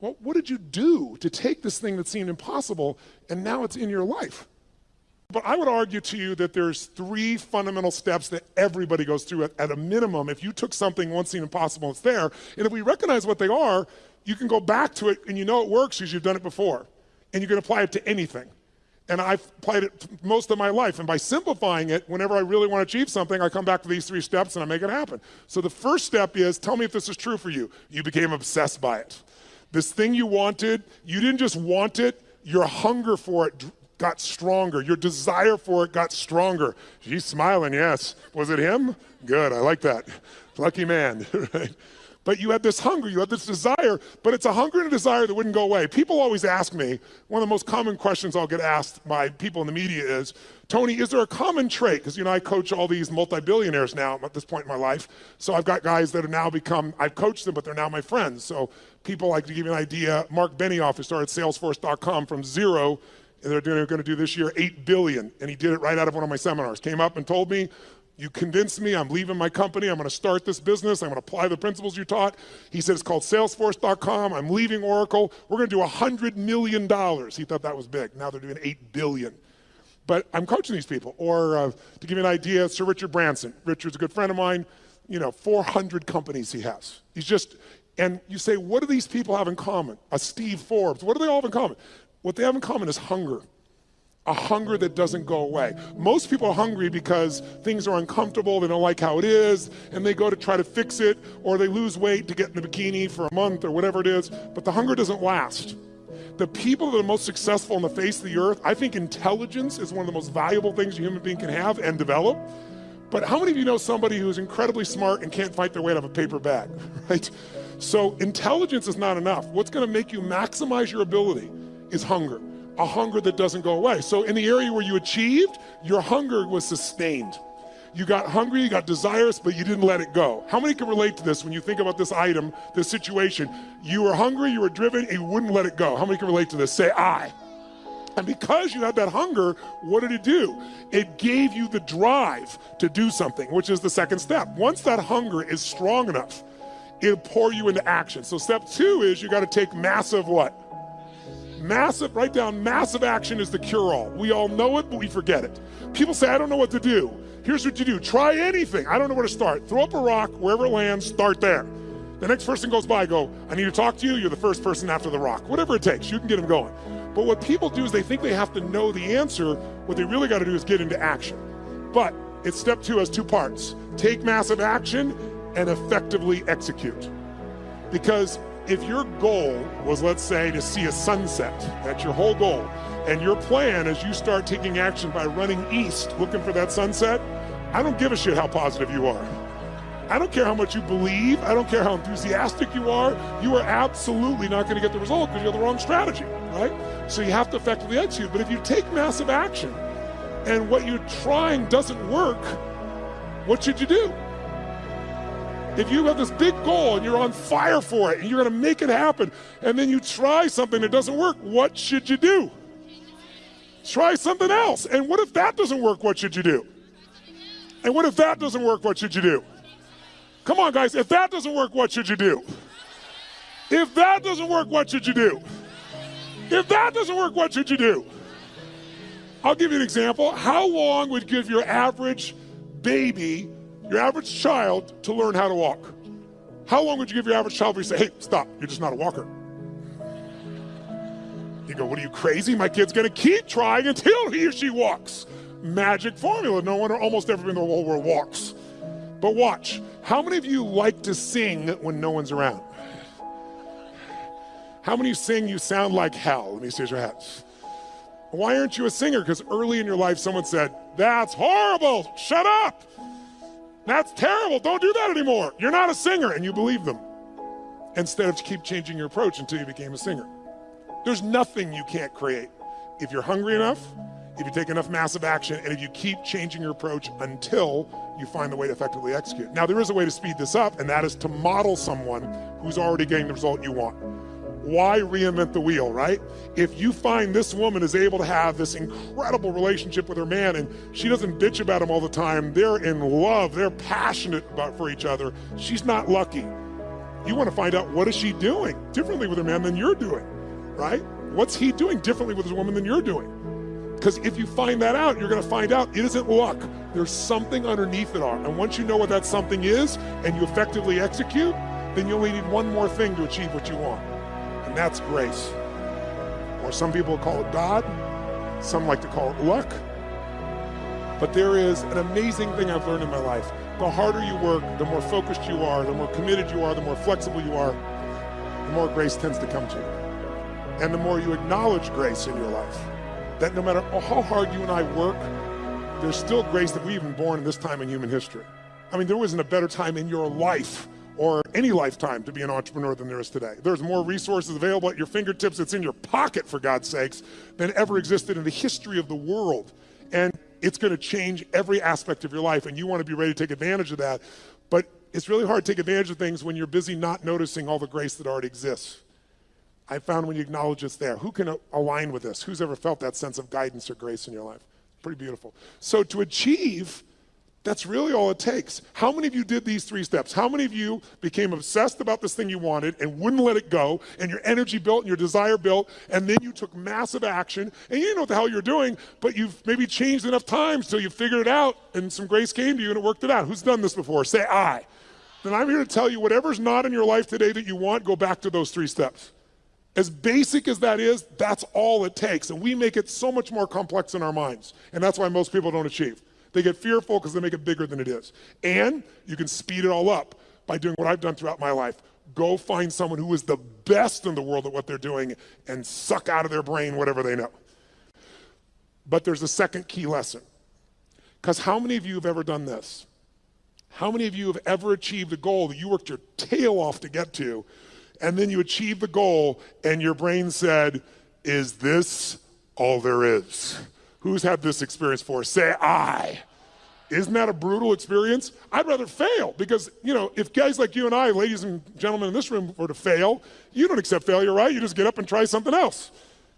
Well, what did you do to take this thing that seemed impossible and now it's in your life? But I would argue to you that there's three fundamental steps that everybody goes through at, at a minimum. If you took something once seemed impossible, it's there. And if we recognize what they are, you can go back to it and you know it works because you've done it before. And you can apply it to anything. And I've applied it most of my life. And by simplifying it, whenever I really want to achieve something, I come back to these three steps and I make it happen. So the first step is tell me if this is true for you. You became obsessed by it. This thing you wanted, you didn't just want it, your hunger for it got stronger. Your desire for it got stronger. She's smiling, yes. Was it him? Good, I like that. Lucky man, right? But you had this hunger, you had this desire, but it's a hunger and a desire that wouldn't go away. People always ask me, one of the most common questions I'll get asked by people in the media is, Tony, is there a common trait? Because you know, I coach all these multi-billionaires now at this point in my life. So I've got guys that have now become, I've coached them, but they're now my friends. So people like to give you an idea, Mark Benioff, who started Salesforce.com from zero and they're going to do this year 8 billion and he did it right out of one of my seminars came up and told me you convinced me i'm leaving my company. I'm going to start this business. I'm going to apply the principles you taught. He said it's called salesforce.com i'm leaving oracle. We're going to do 100 million dollars. He thought that was big. Now they're doing 8 billion. But i'm coaching these people. Or uh, to give you an idea sir richard branson. Richard's a good friend of mine. You know 400 companies he has. He's just and you say what do these people have in common? A steve forbes. What do they all have in common? What they have in common is hunger. A hunger that doesn't go away. Most people are hungry because things are uncomfortable, they don't like how it is, and they go to try to fix it, or they lose weight to get in a bikini for a month or whatever it is, but the hunger doesn't last. The people that are most successful on the face of the earth, I think intelligence is one of the most valuable things a human being can have and develop. But how many of you know somebody who's incredibly smart and can't fight their way out of a paper bag, right? So intelligence is not enough. What's gonna make you maximize your ability is hunger, a hunger that doesn't go away. So in the area where you achieved, your hunger was sustained. You got hungry, you got desirous, but you didn't let it go. How many can relate to this when you think about this item, this situation? You were hungry, you were driven, and you wouldn't let it go. How many can relate to this? Say, aye. And because you had that hunger, what did it do? It gave you the drive to do something, which is the second step. Once that hunger is strong enough, it'll pour you into action. So step two is you got to take massive what? Massive, write down massive action is the cure all. We all know it, but we forget it. People say, I don't know what to do. Here's what you do try anything. I don't know where to start. Throw up a rock, wherever it lands, start there. The next person goes by, go, I need to talk to you. You're the first person after the rock. Whatever it takes, you can get them going. But what people do is they think they have to know the answer. What they really got to do is get into action. But it's step two has two parts take massive action and effectively execute. Because if your goal was, let's say, to see a sunset, that's your whole goal, and your plan is you start taking action by running east looking for that sunset, I don't give a shit how positive you are. I don't care how much you believe. I don't care how enthusiastic you are. You are absolutely not going to get the result because you have the wrong strategy, right? So you have to effectively execute. But if you take massive action and what you're trying doesn't work, what should you do? If you have this big goal and you're on fire for it and you're going to make it happen, and then you try something that doesn't work, what should you do? Try something else. And what if that doesn't work? What should you do? And what if that doesn't work? What should you do? Come on, guys. If that doesn't work, what should you do? If that doesn't work, what should you do? If that doesn't work, what should you do? I'll give you an example. How long would give your average baby your average child to learn how to walk? How long would you give your average child before you say, hey, stop, you're just not a walker? You go, what are you crazy? My kid's gonna keep trying until he or she walks. Magic formula. No one or almost everyone in the whole world walks. But watch, how many of you like to sing when no one's around? How many of you sing you sound like hell? Let me see your hands. Why aren't you a singer? Because early in your life someone said, that's horrible, shut up. That's terrible. Don't do that anymore. You're not a singer. And you believe them instead of keep changing your approach until you became a singer. There's nothing you can't create. If you're hungry enough, if you take enough massive action, and if you keep changing your approach until you find the way to effectively execute. Now, there is a way to speed this up, and that is to model someone who's already getting the result you want why reinvent the wheel, right? If you find this woman is able to have this incredible relationship with her man and she doesn't bitch about him all the time, they're in love, they're passionate about for each other, she's not lucky. You want to find out what is she doing differently with her man than you're doing, right? What's he doing differently with his woman than you're doing? Because if you find that out, you're going to find out it isn't luck. There's something underneath it all. And once you know what that something is and you effectively execute, then you only need one more thing to achieve what you want. And that's grace. Or some people call it God, some like to call it luck. But there is an amazing thing I've learned in my life. The harder you work, the more focused you are, the more committed you are, the more flexible you are, the more grace tends to come to you. And the more you acknowledge grace in your life that no matter how hard you and I work, there's still grace that we've even born in this time in human history. I mean, there wasn't a better time in your life or any lifetime to be an entrepreneur than there is today. There's more resources available at your fingertips, it's in your pocket, for God's sakes, than ever existed in the history of the world. And it's going to change every aspect of your life, and you want to be ready to take advantage of that. But it's really hard to take advantage of things when you're busy not noticing all the grace that already exists. I found when you acknowledge it's there. Who can align with this? Who's ever felt that sense of guidance or grace in your life? Pretty beautiful. So to achieve, that's really all it takes. How many of you did these three steps? How many of you became obsessed about this thing you wanted and wouldn't let it go, and your energy built and your desire built, and then you took massive action, and you didn't know what the hell you're doing, but you've maybe changed enough times till you figured it out, and some grace came to you and it worked it out. Who's done this before? Say aye. Then I'm here to tell you whatever's not in your life today that you want, go back to those three steps. As basic as that is, that's all it takes. And we make it so much more complex in our minds. And that's why most people don't achieve. They get fearful because they make it bigger than it is. And you can speed it all up by doing what I've done throughout my life. Go find someone who is the best in the world at what they're doing and suck out of their brain whatever they know. But there's a second key lesson. Because how many of you have ever done this? How many of you have ever achieved a goal that you worked your tail off to get to, and then you achieve the goal and your brain said, Is this all there is? Who's had this experience for? Say aye. Isn't that a brutal experience? I'd rather fail because, you know, if guys like you and I, ladies and gentlemen in this room, were to fail, you don't accept failure, right? You just get up and try something else.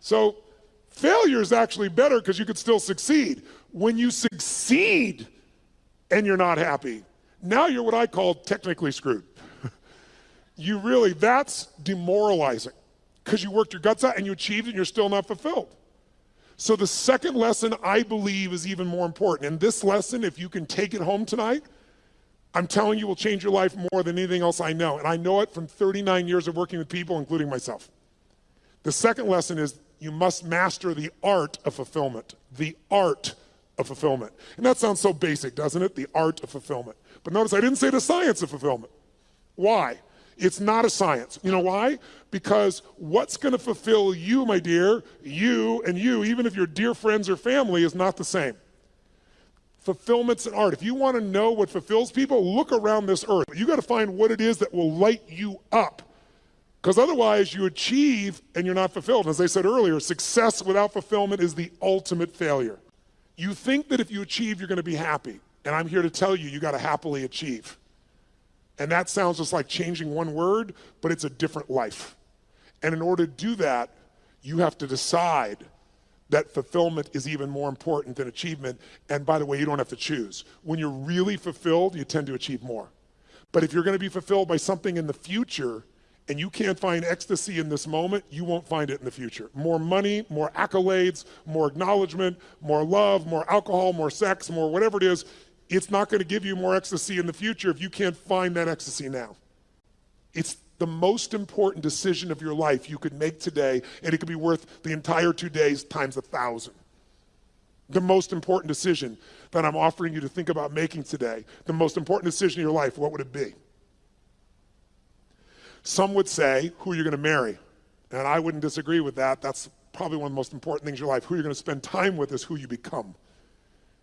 So failure is actually better because you could still succeed. When you succeed and you're not happy, now you're what I call technically screwed you really, that's demoralizing because you worked your guts out and you achieved and you're still not fulfilled. So the second lesson I believe is even more important. And this lesson, if you can take it home tonight, I'm telling you will change your life more than anything else I know. And I know it from 39 years of working with people, including myself. The second lesson is you must master the art of fulfillment. The art of fulfillment. And that sounds so basic, doesn't it? The art of fulfillment. But notice I didn't say the science of fulfillment. Why? It's not a science. You know why? Because what's going to fulfill you, my dear, you and you, even if you're dear friends or family, is not the same. Fulfillment's an art. If you want to know what fulfills people, look around this earth. You got to find what it is that will light you up. Because otherwise, you achieve and you're not fulfilled. As I said earlier, success without fulfillment is the ultimate failure. You think that if you achieve, you're going to be happy. And I'm here to tell you, you got to happily achieve. And that sounds just like changing one word, but it's a different life. And in order to do that, you have to decide that fulfillment is even more important than achievement. And by the way, you don't have to choose. When you're really fulfilled, you tend to achieve more. But if you're going to be fulfilled by something in the future, and you can't find ecstasy in this moment, you won't find it in the future. More money, more accolades, more acknowledgement, more love, more alcohol, more sex, more whatever it is, it's not going to give you more ecstasy in the future if you can't find that ecstasy now. It's the most important decision of your life you could make today, and it could be worth the entire two days times a thousand. The most important decision that I'm offering you to think about making today, the most important decision of your life, what would it be? Some would say, who you're you going to marry? And I wouldn't disagree with that. That's probably one of the most important things in your life. Who you're going to spend time with is who you become.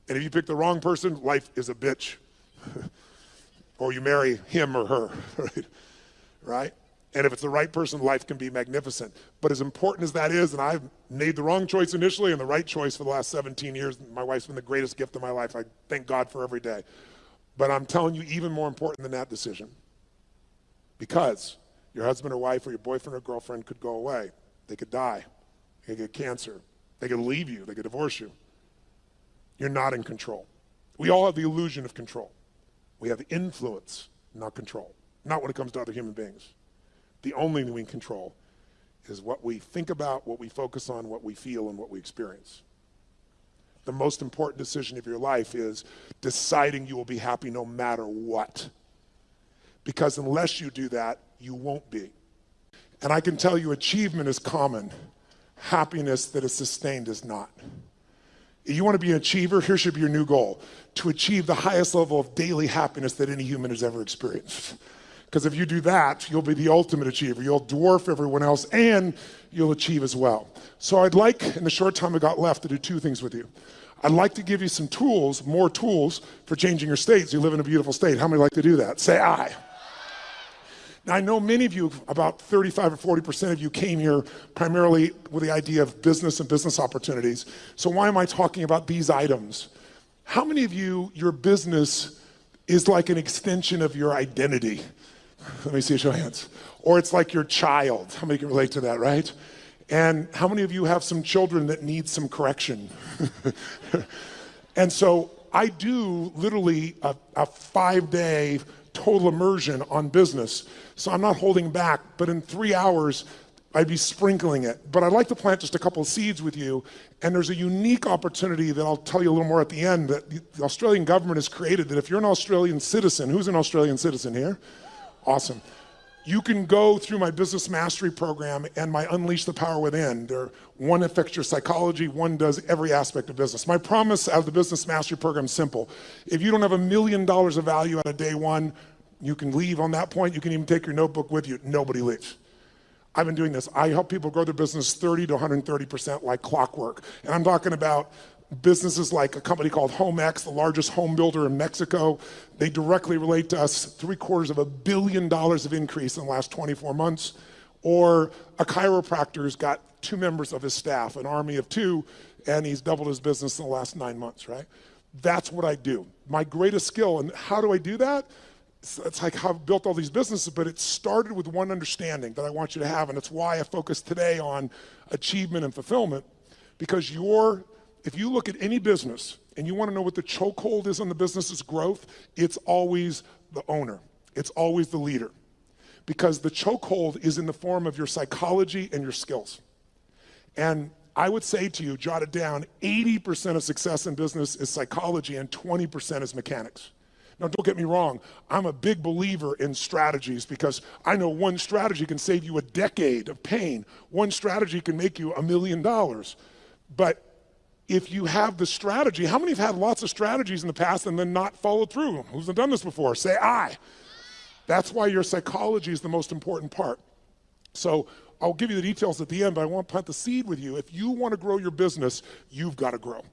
And if you pick the wrong person, life is a bitch. or you marry him or her, right? Right? And if it's the right person, life can be magnificent. But as important as that is, and I've made the wrong choice initially and the right choice for the last 17 years, my wife's been the greatest gift of my life. I thank God for every day. But I'm telling you, even more important than that decision. Because your husband or wife or your boyfriend or girlfriend could go away. They could die. They could get cancer. They could leave you. They could divorce you. You're not in control. We all have the illusion of control. We have influence, not control. not when it comes to other human beings. The only thing we can control is what we think about, what we focus on, what we feel, and what we experience. The most important decision of your life is deciding you will be happy no matter what. Because unless you do that, you won't be. And I can tell you, achievement is common, happiness that is sustained is not. You want to be an achiever? Here should be your new goal to achieve the highest level of daily happiness that any human has ever experienced. Because if you do that, you'll be the ultimate achiever. You'll dwarf everyone else and you'll achieve as well. So I'd like, in the short time I got left, to do two things with you. I'd like to give you some tools, more tools for changing your states. You live in a beautiful state. How many like to do that? Say aye. Now, I know many of you, about 35 or 40% of you came here primarily with the idea of business and business opportunities. So why am I talking about these items? How many of you, your business is like an extension of your identity? Let me see a show of hands. Or it's like your child. How many can relate to that, right? And how many of you have some children that need some correction? and so I do literally a, a five day total immersion on business. So I'm not holding back, but in three hours, I'd be sprinkling it. But I'd like to plant just a couple seeds with you. And there's a unique opportunity that I'll tell you a little more at the end that the Australian government has created that if you're an Australian citizen, who's an Australian citizen here? Awesome. You can go through my business mastery program and my Unleash the Power Within. There, one affects your psychology, one does every aspect of business. My promise out of the business mastery program is simple. If you don't have a million dollars of value out of day one, you can leave on that point. You can even take your notebook with you. Nobody leaves. I've been doing this. I help people grow their business 30 to 130% like clockwork. And I'm talking about businesses like a company called HomeX, the largest home builder in Mexico. They directly relate to us three quarters of a billion dollars of increase in the last 24 months. Or a chiropractor's got two members of his staff, an army of two, and he's doubled his business in the last nine months, right? That's what I do. My greatest skill, and how do I do that? It's like how I've built all these businesses, but it started with one understanding that I want you to have, and it's why I focus today on achievement and fulfillment, because if you look at any business and you want to know what the chokehold is on the business's growth, it's always the owner. It's always the leader. Because the chokehold is in the form of your psychology and your skills. And I would say to you, jot it down, 80% of success in business is psychology and 20% is mechanics. Now, don't get me wrong, I'm a big believer in strategies because I know one strategy can save you a decade of pain. One strategy can make you a million dollars. But if you have the strategy, how many have had lots of strategies in the past and then not followed through? Who's done this before? Say aye. That's why your psychology is the most important part. So I'll give you the details at the end, but I want to plant the seed with you. If you want to grow your business, you've got to grow.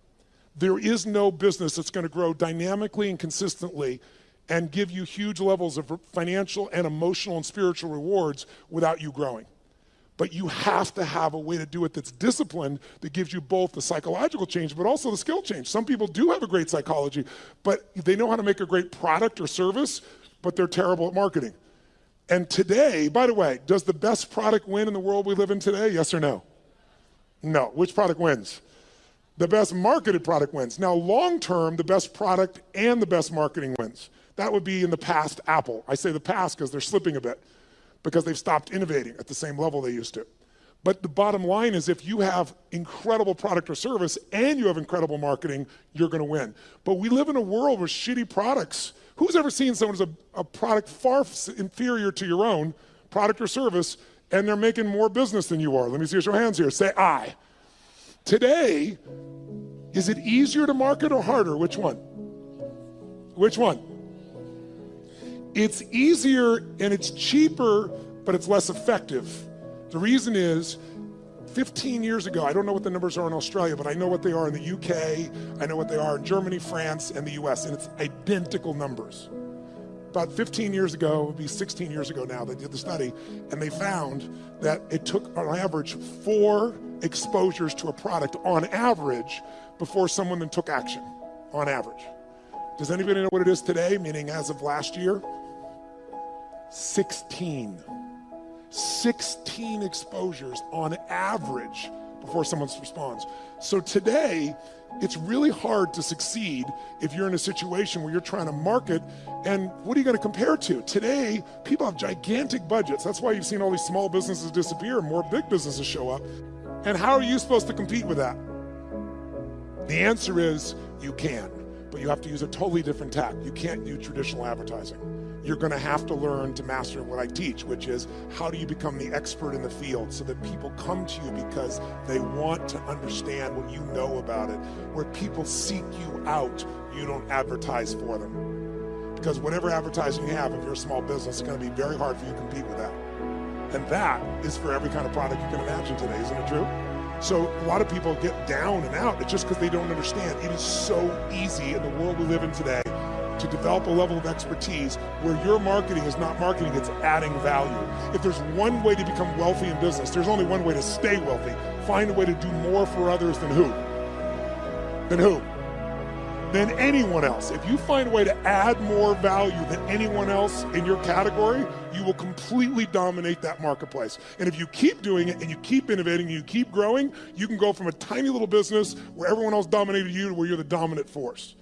There is no business that's going to grow dynamically and consistently and give you huge levels of financial and emotional and spiritual rewards without you growing. But you have to have a way to do it that's disciplined that gives you both the psychological change, but also the skill change. Some people do have a great psychology, but they know how to make a great product or service, but they're terrible at marketing. And today, by the way, does the best product win in the world we live in today? Yes or no? No. Which product wins? The best marketed product wins. Now, long term, the best product and the best marketing wins. That would be in the past Apple. I say the past because they're slipping a bit because they've stopped innovating at the same level they used to. But the bottom line is if you have incredible product or service and you have incredible marketing, you're going to win. But we live in a world with shitty products. Who's ever seen someone who's a, a product far inferior to your own product or service and they're making more business than you are? Let me see your hands here. Say aye. Today, is it easier to market or harder? Which one? Which one? It's easier and it's cheaper, but it's less effective. The reason is 15 years ago, I don't know what the numbers are in Australia, but I know what they are in the UK, I know what they are in Germany, France, and the US, and it's identical numbers. About 15 years ago, it would be 16 years ago now, they did the study, and they found that it took on average four exposures to a product on average before someone then took action, on average. Does anybody know what it is today, meaning as of last year? 16. 16 exposures on average before someone responds. So today, it's really hard to succeed if you're in a situation where you're trying to market and what are you going to compare to? Today, people have gigantic budgets. That's why you've seen all these small businesses disappear and more big businesses show up. And how are you supposed to compete with that? The answer is you can, but you have to use a totally different tack. You can't use traditional advertising you're going to have to learn to master what I teach, which is how do you become the expert in the field so that people come to you because they want to understand what you know about it. Where people seek you out, you don't advertise for them. Because whatever advertising you have, if you're a small business, it's going to be very hard for you to compete with that. And that is for every kind of product you can imagine today, isn't it true? So a lot of people get down and out. It's just because they don't understand. It is so easy in the world we live in today to develop a level of expertise where your marketing is not marketing, it's adding value. If there's one way to become wealthy in business, there's only one way to stay wealthy. Find a way to do more for others than who? Than who? Than anyone else. If you find a way to add more value than anyone else in your category, you will completely dominate that marketplace. And if you keep doing it and you keep innovating and you keep growing, you can go from a tiny little business where everyone else dominated you to where you're the dominant force.